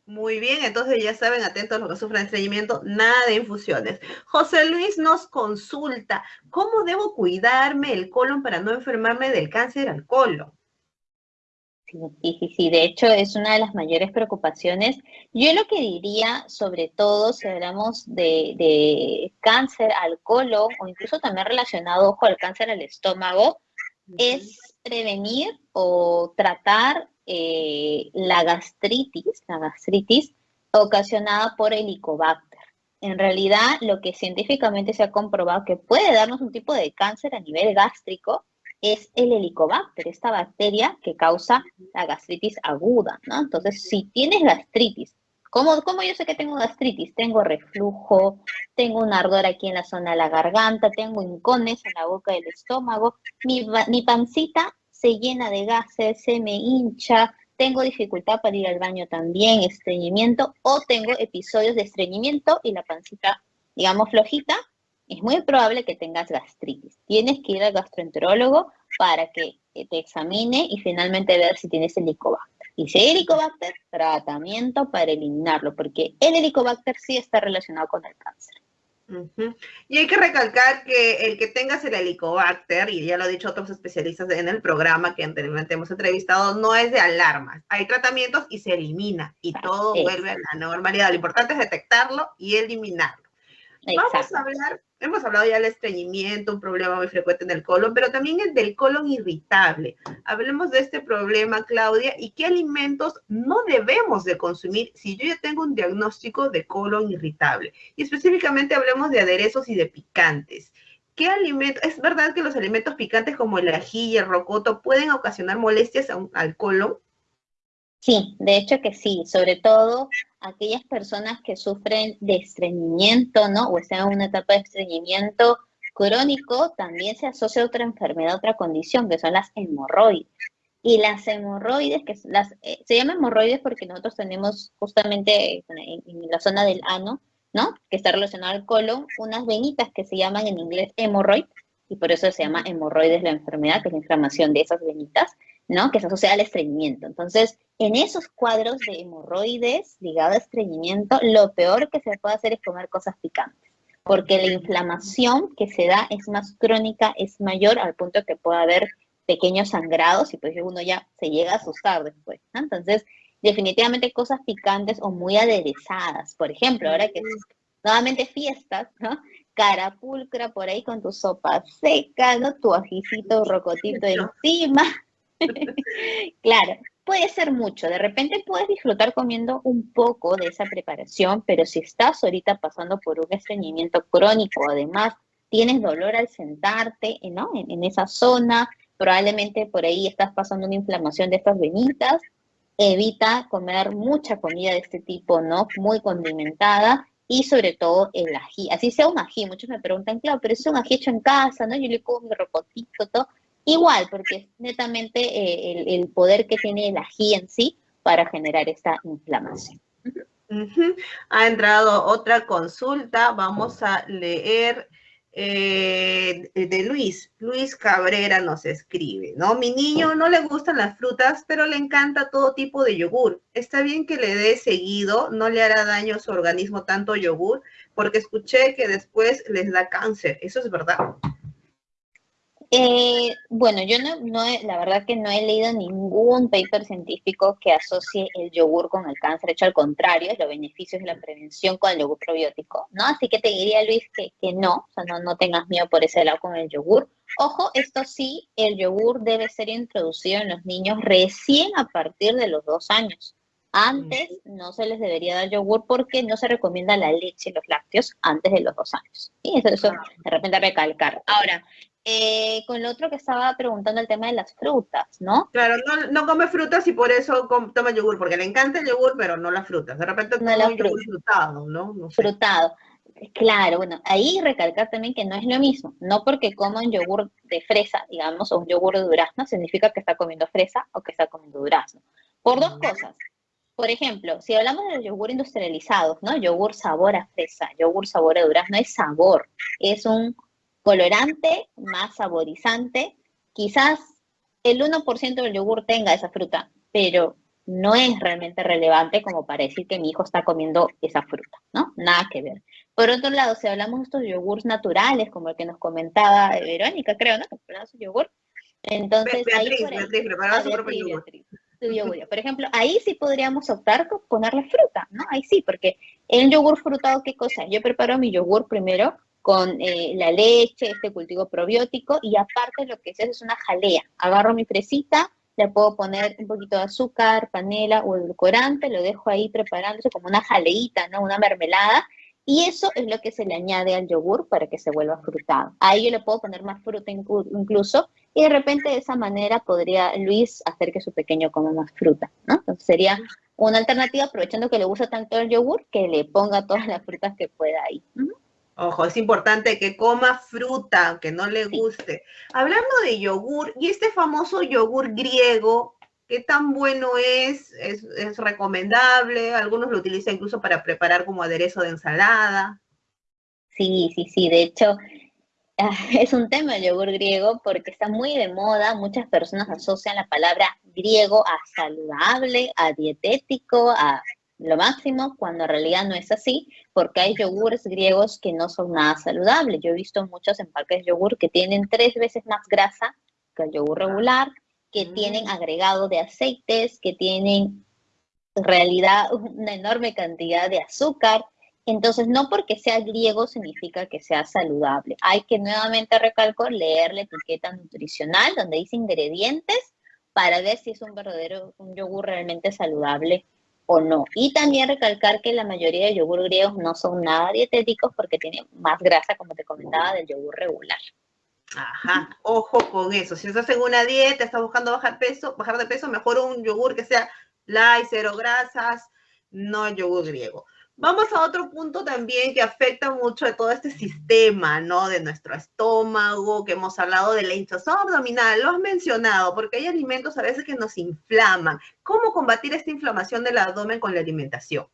Muy bien, entonces ya saben, atentos a los que sufren estreñimiento, nada de infusiones. José Luis nos consulta, ¿cómo debo cuidarme el colon para no enfermarme del cáncer al colon? Sí, sí, sí, de hecho es una de las mayores preocupaciones. Yo lo que diría, sobre todo si hablamos de, cáncer al colon o incluso también relacionado con el cáncer al estómago, es prevenir o tratar eh, la gastritis, la gastritis ocasionada por helicobacter. En realidad, lo que científicamente se ha comprobado que puede darnos un tipo de cáncer a nivel gástrico es el helicobacter, esta bacteria que causa la gastritis aguda, ¿no? Entonces, si tienes gastritis, ¿cómo, ¿cómo, yo sé que tengo gastritis? Tengo reflujo, tengo un ardor aquí en la zona de la garganta, tengo hincones en la boca del estómago, mi, mi pancita se llena de gases, se me hincha, tengo dificultad para ir al baño también, estreñimiento, o tengo episodios de estreñimiento y la pancita, digamos, flojita, es muy probable que tengas gastritis. Tienes que ir al gastroenterólogo para que te examine y finalmente ver si tienes helicobacter. Y si hay helicobacter, tratamiento para eliminarlo, porque el helicobacter sí está relacionado con el cáncer. Y hay que recalcar que el que tengas el helicobacter, y ya lo han dicho otros especialistas en el programa que anteriormente hemos entrevistado, no es de alarmas. Hay tratamientos y se elimina y todo vuelve a la normalidad. Lo importante es detectarlo y eliminarlo. Vamos a hablar Hemos hablado ya del estreñimiento, un problema muy frecuente en el colon, pero también el del colon irritable. Hablemos de este problema, Claudia, y qué alimentos no debemos de consumir si yo ya tengo un diagnóstico de colon irritable. Y específicamente hablemos de aderezos y de picantes. ¿Qué alimentos? Es verdad que los alimentos picantes como el ají y el rocoto pueden ocasionar molestias al colon. Sí, de hecho que sí, sobre todo aquellas personas que sufren de estreñimiento, ¿no? O están en una etapa de estreñimiento crónico, también se asocia a otra enfermedad, otra condición, que son las hemorroides. Y las hemorroides, que las, eh, se llaman hemorroides porque nosotros tenemos justamente en, la zona del ano, ¿no? Que está relacionado al colon, unas venitas que se llaman en inglés hemorroid, y por eso se llama hemorroides la enfermedad, que es la inflamación de esas venitas. ¿No? Que se asocia al estreñimiento. Entonces, en esos cuadros de hemorroides ligados a estreñimiento, lo peor que se puede hacer es comer cosas picantes, porque la inflamación que se da es más crónica, es mayor al punto que puede haber pequeños sangrados y pues uno ya se llega a asustar después. Entonces, definitivamente cosas picantes o muy aderezadas. Por ejemplo, ahora que nuevamente fiestas, ¿no? Carapulcra por ahí con tu sopa seca, ¿no? Tu ajicito rocotito encima. (laughs) claro, puede ser mucho. De repente puedes disfrutar comiendo un poco de esa preparación, pero si estás ahorita pasando por un estreñimiento crónico, además tienes dolor al sentarte, ¿no? En, esa zona, probablemente por ahí estás pasando una inflamación de estas venitas, evita comer mucha comida de este tipo, ¿no? Muy condimentada y sobre todo el ají. Así sea un ají, muchos me preguntan, claro, pero es un ají hecho en casa, ¿no? Yo le como mi rocotito, todo. Igual, porque es netamente eh, el, poder que tiene el ají en sí para generar esta inflamación. Ha entrado otra consulta, vamos a leer eh, de Luis. Luis Cabrera nos escribe, ¿no? Mi niño no le gustan las frutas, pero le encanta todo tipo de yogur. Está bien que le dé seguido, no le hará daño a su organismo tanto yogur, porque escuché que después les da cáncer. ¿Eso es verdad? Eh, bueno, yo no, no la verdad que no he leído ningún paper científico que asocie el yogur con el cáncer. Hecho, al contrario, los beneficios de la prevención con el yogur probiótico, ¿no? Así que te diría, Luis, que, que no, o sea, no, no tengas miedo por ese lado con el yogur. Ojo, esto sí, el yogur debe ser introducido en los niños recién a partir de los dos años. Antes no se les debería dar yogur porque no se recomienda la leche y los lácteos antes de los dos años. Y eso, eso de repente recalcar. Ahora, eh, con lo otro que estaba preguntando el tema de las frutas, ¿no? Claro, no, come frutas y por eso toma yogur, porque le encanta el yogur, pero no las frutas. De repente no un yogur frutado, ¿no? Frutado. Claro, bueno, ahí recalcar también que no es lo mismo. No porque coma un yogur de fresa, digamos, o un yogur de durazno, significa que está comiendo fresa o que está comiendo durazno. Por dos cosas. Por ejemplo, si hablamos de los yogur industrializados, ¿no? Yogur sabor a fresa, yogur sabor a durazno, es sabor. Es un colorante, más saborizante. Quizás el 1% del yogur tenga esa fruta, pero no es realmente relevante como para decir que mi hijo está comiendo esa fruta, ¿no? Nada que ver. Por otro lado, si hablamos de estos yogures naturales, como el que nos comentaba Verónica, creo, ¿no? su yogur. Entonces, ahí por, yogur. Por ejemplo, ahí sí podríamos optar por ponerle fruta, ¿no? Ahí sí, porque el yogur frutado, ¿qué cosa? Yo preparo mi yogur primero con eh, la leche, este cultivo probiótico, y aparte lo que se hace es una jalea. Agarro mi fresita, le puedo poner un poquito de azúcar, panela o edulcorante, lo dejo ahí preparándose como una jaleita, ¿no? Una mermelada, y eso es lo que se le añade al yogur para que se vuelva frutado. Ahí yo le puedo poner más fruta incluso, y de repente de esa manera podría Luis hacer que su pequeño coma más fruta, ¿no? Entonces sería una alternativa aprovechando que le gusta tanto el yogur, que le ponga todas las frutas que pueda ahí. Ojo, es importante que coma fruta, aunque no le guste. Hablando de yogur, y este famoso yogur griego, ¿qué tan bueno es? ¿Es, recomendable? Algunos lo utilizan incluso para preparar como aderezo de ensalada. Sí, sí, sí. De hecho, (laughs) es un tema el yogur griego porque está muy de moda. Muchas personas asocian la palabra griego a saludable, a dietético, a lo máximo, cuando en realidad no es así, porque hay yogures griegos que no son nada saludables. Yo he visto muchos empaques de yogur que tienen tres veces más grasa que el yogur regular, que tienen mm. agregado de aceites, que tienen en realidad una enorme cantidad de azúcar. Entonces, no porque sea griego significa que sea saludable. Hay que nuevamente recalco leer la etiqueta nutricional donde dice ingredientes para ver si es un verdadero un yogur realmente saludable no. Y también recalcar que la mayoría de yogur griegos no son nada dietéticos porque tienen más grasa, como te comentaba, del yogur regular. Ajá, ojo con eso. Si estás en una dieta, estás buscando bajar peso, bajar de peso, mejor un yogur que sea light, cero grasas, no yogur griego. Vamos a otro punto también que afecta mucho de todo este sistema, ¿no? De nuestro estómago, que hemos hablado de la hinchazón abdominal, lo has mencionado, porque hay alimentos a veces que nos inflaman. ¿Cómo combatir esta inflamación del abdomen con la alimentación?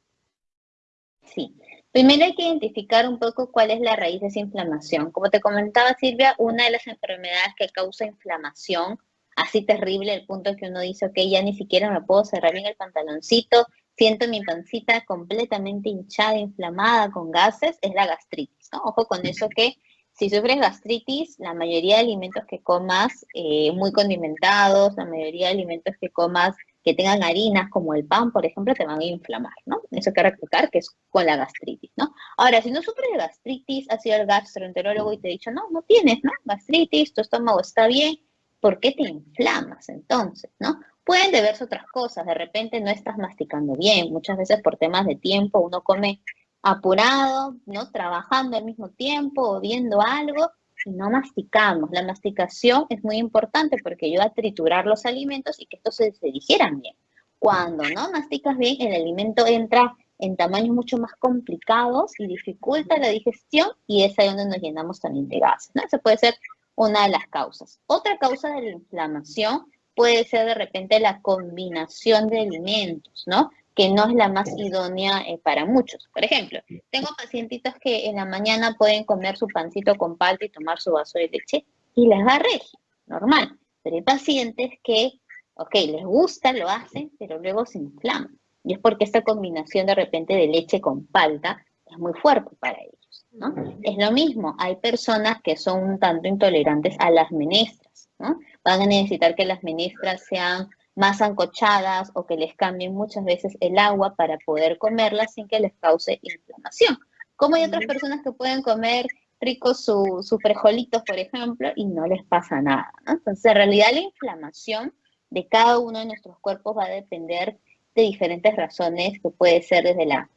Sí, primero hay que identificar un poco cuál es la raíz de esa inflamación. Como te comentaba Silvia, una de las enfermedades que causa inflamación así terrible, el punto que uno dice, ok, ya ni siquiera me puedo cerrar bien el pantaloncito, siento mi pancita completamente hinchada, inflamada, con gases, es la gastritis, ¿no? Ojo con eso que si sufres gastritis, la mayoría de alimentos que comas eh, muy condimentados, la mayoría de alimentos que comas que tengan harinas, como el pan, por ejemplo, te van a inflamar, ¿no? Eso que recalcar que es con la gastritis, ¿no? Ahora, si no sufres gastritis, ha sido el gastroenterólogo y te ha dicho, no, no tienes, ¿no? Gastritis, tu estómago está bien, ¿por qué te inflamas entonces, no? Pueden deberse otras cosas, de repente no estás masticando bien, muchas veces por temas de tiempo uno come apurado, ¿no? Trabajando al mismo tiempo o viendo algo y no masticamos. La masticación es muy importante porque ayuda a triturar los alimentos y que estos se, se digieran bien. Cuando no masticas bien, el alimento entra en tamaños mucho más complicados y dificulta la digestión y es ahí donde nos llenamos también de gases, ¿no? Eso puede ser una de las causas. Otra causa de la inflamación puede ser de repente la combinación de alimentos, ¿no? Que no es la más idónea eh, para muchos. Por ejemplo, tengo pacientitos que en la mañana pueden comer su pancito con palta y tomar su vaso de leche y les va regio, normal. Pero hay pacientes que, ok, les gusta, lo hacen, pero luego se inflaman. Y es porque esta combinación de repente de leche con palta es muy fuerte para ellos, ¿no? Es lo mismo, hay personas que son un tanto intolerantes a las menestras, ¿no? van a necesitar que las menestras sean más ancochadas o que les cambien muchas veces el agua para poder comerlas sin que les cause inflamación. Como hay otras personas que pueden comer ricos sus su frijolitos, por ejemplo, y no les pasa nada. Entonces, en realidad la inflamación de cada uno de nuestros cuerpos va a depender de diferentes razones, que puede ser desde la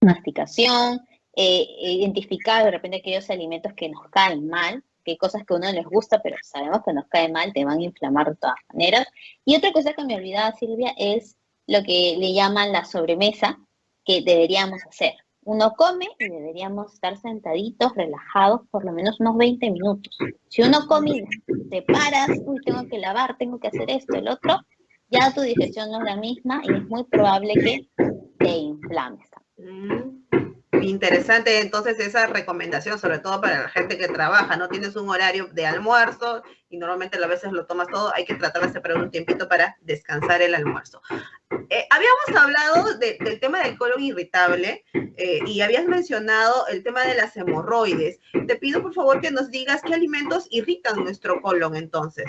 masticación, eh, identificar de repente aquellos alimentos que nos caen mal, que cosas que a uno les gusta, pero sabemos que nos cae mal, te van a inflamar de todas maneras. Y otra cosa que me olvidaba, Silvia, es lo que le llaman la sobremesa que deberíamos hacer. Uno come y deberíamos estar sentaditos, relajados, por lo menos unos 20 minutos. Si uno come y te paras, uy, tengo que lavar, tengo que hacer esto, el otro, ya tu digestión no es la misma y es muy probable que te inflames. Interesante entonces esa recomendación, sobre todo para la gente que trabaja, no tienes un horario de almuerzo y normalmente a veces lo tomas todo, hay que tratar de separar un tiempito para descansar el almuerzo. Eh, habíamos hablado del tema del colon irritable eh, y habías mencionado el tema de las hemorroides. Te pido por favor que nos digas qué alimentos irritan nuestro colon entonces.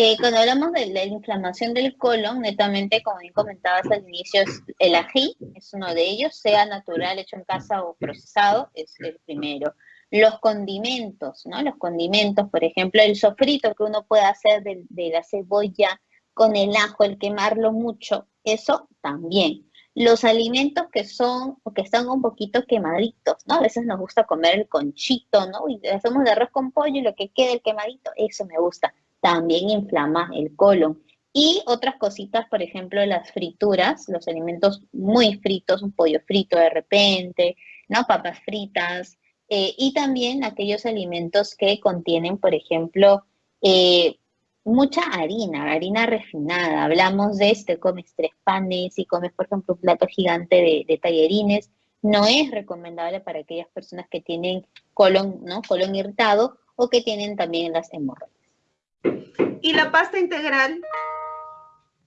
Eh, cuando hablamos de la inflamación del colon, netamente, como bien comentabas al inicio, el ají es uno de ellos, sea natural, hecho en casa o procesado, es el primero. Los condimentos, ¿no? Los condimentos, por ejemplo, el sofrito que uno puede hacer de la cebolla con el ajo, el quemarlo mucho, eso también los alimentos que son o que están un poquito quemaditos, ¿no? A veces nos gusta comer el conchito, ¿no? Y hacemos de arroz con pollo y lo que quede el quemadito, eso me gusta. También inflama el colon. Y otras cositas, por ejemplo, las frituras, los alimentos muy fritos, un pollo frito de repente, ¿no? Papas fritas. Eh, y también aquellos alimentos que contienen, por ejemplo, eh, mucha harina, harina refinada. Hablamos de este, comes tres panes y comes, por ejemplo, un plato gigante de, tallerines. No es recomendable para aquellas personas que tienen colon, ¿no? colon irritado o que tienen también las hemorroides. ¿Y la pasta integral?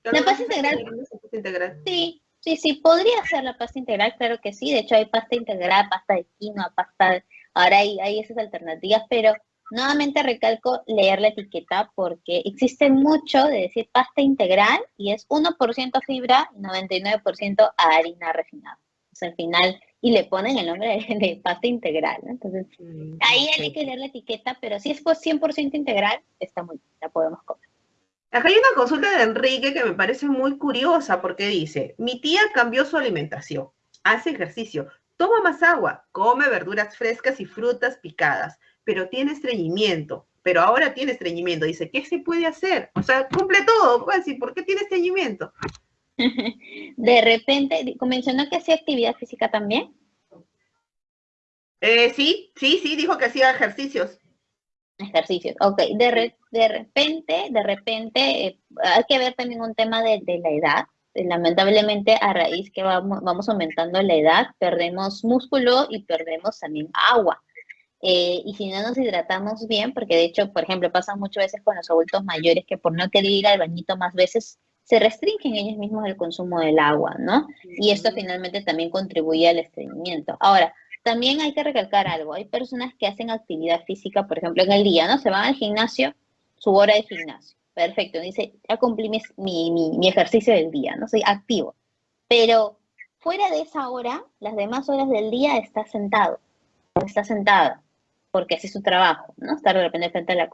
La pasta integral, integral, Sí, Sí, sí, podría ser la pasta integral, claro que sí. De hecho, hay pasta integral, pasta de quinoa, pasta... Ahora hay, hay esas alternativas, pero nuevamente recalco leer la etiqueta porque existe mucho de decir pasta integral y es 1% fibra y 99% harina refinada. O sea, al final, y le ponen el nombre (laughs) de, pasta integral, Entonces, mm, ahí hay que leer la etiqueta, pero si es 100% integral, está muy bien, la podemos comer. Acá hay una consulta de Enrique que me parece muy curiosa porque dice, mi tía cambió su alimentación, hace ejercicio, toma más agua, come verduras frescas y frutas picadas, pero tiene estreñimiento, pero ahora tiene estreñimiento. Dice, ¿qué se puede hacer? O sea, cumple todo, pues, ¿y por qué tiene estreñimiento? (laughs) De repente, mencionó que hacía actividad física también. Eh, sí, sí, sí, dijo que hacía ejercicios. Ejercicios, ok. De, de repente, de repente, eh, hay que ver también un tema de, la edad. Lamentablemente, a raíz que vamos, vamos aumentando la edad, perdemos músculo y perdemos también agua. Eh, y si no nos hidratamos bien, porque de hecho, por ejemplo, pasa muchas veces con los adultos mayores que por no querer ir al bañito más veces, se restringen ellos mismos el consumo del agua, ¿no? Y esto finalmente también contribuye al estreñimiento. Ahora, también hay que recalcar algo. Hay personas que hacen actividad física, por ejemplo, en el día, ¿no? Se van al gimnasio, su hora de gimnasio. Perfecto. Dice, ya cumplí mi, mi, ejercicio del día, ¿no? Soy activo. Pero fuera de esa hora, las demás horas del día está sentado, está sentada, porque así es su trabajo, ¿no? Estar de repente frente al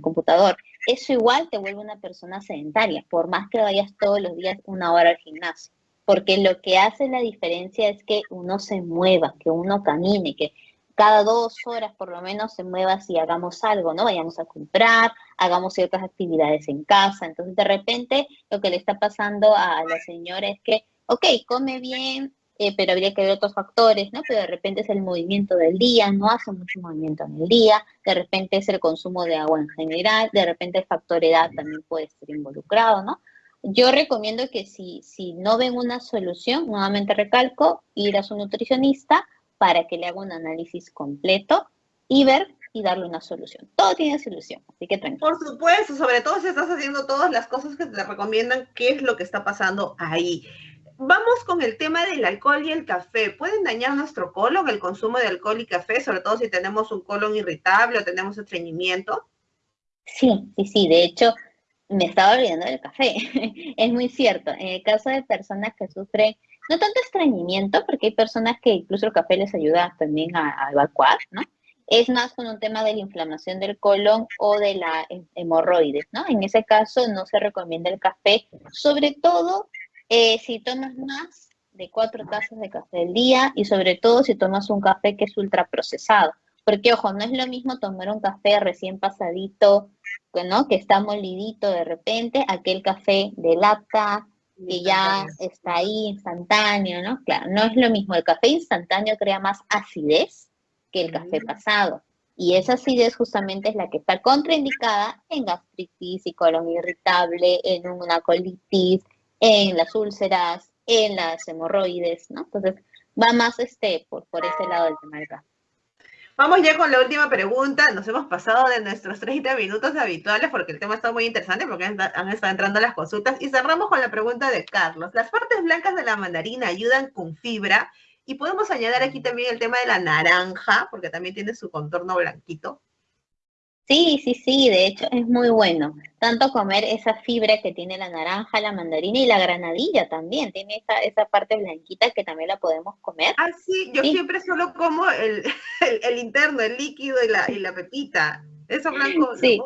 computador. Eso igual te vuelve una persona sedentaria, por más que vayas todos los días una hora al gimnasio porque lo que hace la diferencia es que uno se mueva, que uno camine, que cada dos horas por lo menos se mueva si hagamos algo, ¿no? Vayamos a comprar, hagamos ciertas actividades en casa. Entonces, de repente, lo que le está pasando a la señora es que, ok, come bien, eh, pero habría que ver otros factores, ¿no? Pero de repente es el movimiento del día, no hace mucho movimiento en el día, de repente es el consumo de agua en general, de repente el factor edad también puede estar involucrado, ¿no? Yo recomiendo que si, si no ven una solución, nuevamente recalco, ir a su nutricionista para que le haga un análisis completo y ver y darle una solución. Todo tiene solución, así que tranquilo. Por supuesto, sobre todo si estás haciendo todas las cosas que te recomiendan, qué es lo que está pasando ahí. Vamos con el tema del alcohol y el café. ¿Pueden dañar nuestro colon el consumo de alcohol y café, sobre todo si tenemos un colon irritable o tenemos estreñimiento? Sí, sí, sí. De hecho, me estaba olvidando del café. (laughs) es muy cierto. En el caso de personas que sufren, no tanto estreñimiento, porque hay personas que incluso el café les ayuda también a, evacuar, ¿no? Es más con un tema de la inflamación del colon o de la hemorroides, ¿no? En ese caso no se recomienda el café, sobre todo eh, si tomas más de cuatro tazas de café al día y sobre todo si tomas un café que es ultraprocesado. Porque, ojo, no es lo mismo tomar un café recién pasadito ¿no? Que está molidito de repente, aquel café de lata, que ya está ahí instantáneo, ¿no? Claro, no es lo mismo. El café instantáneo crea más acidez que el café pasado. Y esa acidez justamente es la que está contraindicada en gastritis y colon irritable, en una colitis, en las úlceras, en las hemorroides, ¿no? Entonces, va más este por, por ese lado del tema del. Vamos ya con la última pregunta. Nos hemos pasado de nuestros 30 minutos habituales porque el tema está muy interesante porque han, estado entrando las consultas. Y cerramos con la pregunta de Carlos. Las partes blancas de la mandarina ayudan con fibra y podemos añadir aquí también el tema de la naranja porque también tiene su contorno blanquito. Sí, sí, sí, de hecho es muy bueno. Tanto comer esa fibra que tiene la naranja, la mandarina y la granadilla también. Tiene esa, esa parte blanquita que también la podemos comer. Ah, sí, yo siempre solo como (laughs) el, el, interno, el líquido y la, y la pepita. Eso blanco. Sí,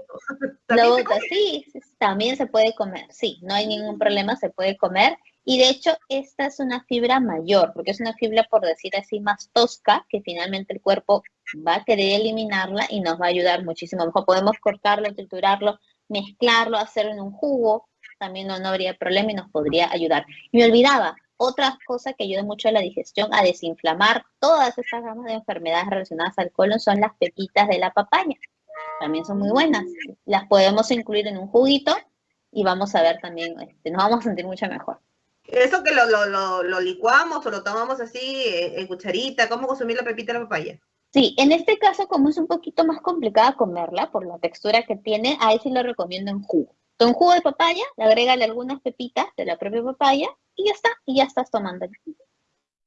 lo sí, también se puede comer. Sí, no hay ningún problema, se puede comer. Y de hecho, esta es una fibra mayor, porque es una fibra, por decir así, más tosca, que finalmente el cuerpo va a querer eliminarla y nos va a ayudar muchísimo. mejor podemos cortarlo, triturarlo, mezclarlo, hacerlo en un jugo, también no, no habría problema y nos podría ayudar. Me olvidaba, otra cosa que ayuda mucho a la digestión, a desinflamar todas estas gamas de enfermedades relacionadas al colon son las pepitas de la papaya. También son muy buenas. Las podemos incluir en un juguito y vamos a ver también, este, nos vamos a sentir mucho mejor. Eso que lo, lo, lo, licuamos o lo tomamos así eh, en cucharita, ¿cómo consumir la pepita de la papaya? Sí, en este caso, como es un poquito más complicada comerla por la textura que tiene, ahí sí lo recomiendo en jugo. Con jugo de papaya, le agrégale algunas pepitas de la propia papaya y ya está, y ya estás tomando.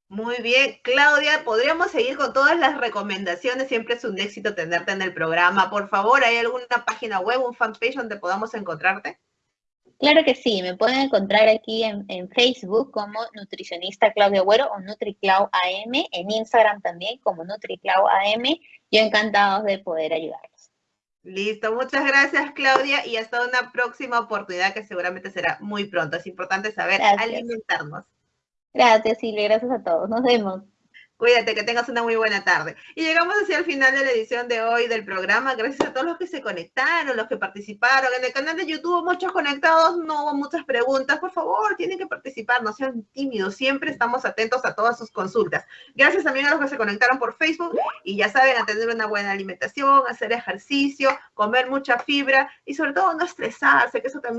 Muy bien, Claudia, podríamos seguir con todas las recomendaciones. Siempre es un éxito tenerte en el programa. Por favor, ¿hay alguna página web, un fanpage donde podamos encontrarte? Claro que sí, me pueden encontrar aquí en, Facebook como nutricionista Claudia Güero o NutriClau AM, en Instagram también como NutriClau AM. Yo encantado de poder ayudarlos. Listo, muchas gracias Claudia y hasta una próxima oportunidad que seguramente será muy pronto. Es importante saber alimentarnos. Gracias, Silvia. Gracias a todos. Nos vemos. Cuídate, que tengas una muy buena tarde. Y llegamos hacia el final de la edición de hoy del programa. Gracias a todos los que se conectaron, los que participaron. En el canal de YouTube muchos conectados, no hubo muchas preguntas. Por favor, tienen que participar, no sean tímidos. Siempre estamos atentos a todas sus consultas. Gracias también a los que se conectaron por Facebook. Y ya saben, a tener una buena alimentación, hacer ejercicio, comer mucha fibra y sobre todo no estresarse, que eso también